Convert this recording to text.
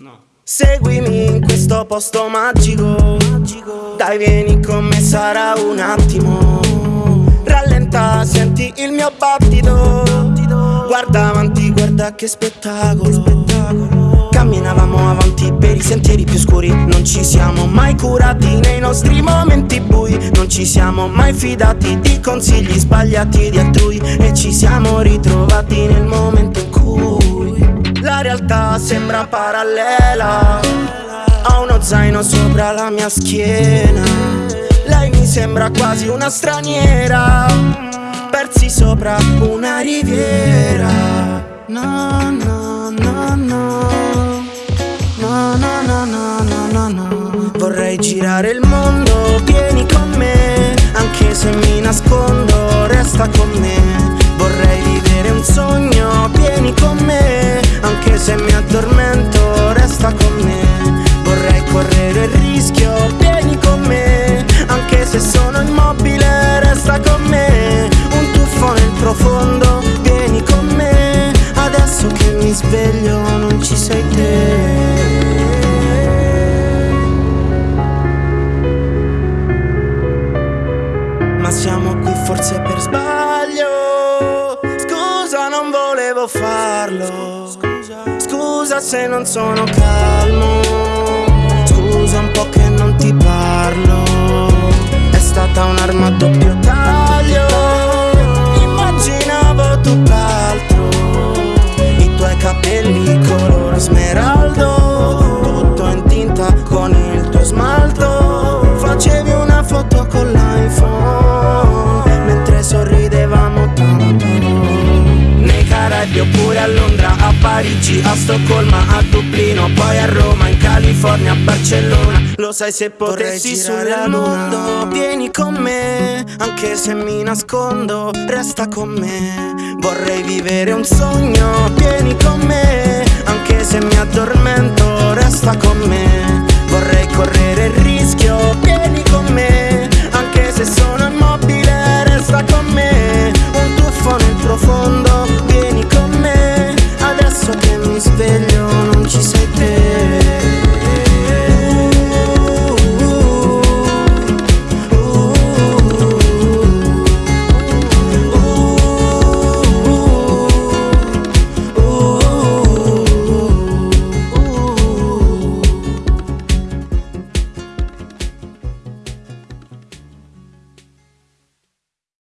No. Seguimi in questo posto magico, Dai vieni con me sarà un attimo. Rallenta, senti il mio battito. Guarda avanti, guarda che spettacolo. Camminavamo avanti per i sentieri più scuri. Non ci siamo mai curati nei nostri momenti bui. Non ci siamo mai fidati di consigli sbagliati di altrui. E ci siamo ritrovati nel momento in realtà sembra parallela Ho uno zaino sopra la mia schiena. Lei mi sembra quasi una straniera Persi sopra una riviera. No, no, no, no. No, no, no, no, no, no, no. Vorrei girare il mondo, vieni con me Anche se mi nascondo, resta con me se mi addormento, resta con me. Vorrei correre il rischio, vieni con me. Anche se sono immobile, resta con me. Un tuffo nel profondo, vieni con me. Adesso che mi sveglio non ci sei te. Ma siamo qui forse per sbaglio volevo farlo. Scusa se non sono calmo Sydney oppure a Londra, a Parigi, a Stoccolma, a Dublino, poi a Roma, in California, a Barcellona. Lo sai se potessi sulla mondo, vieni con me, anche se mi nascondo, resta con me. Vorrei vivere un sogno, vieni con me, anche se mi addormento, resta con me. Vorrei correre il rischio, vieni con me.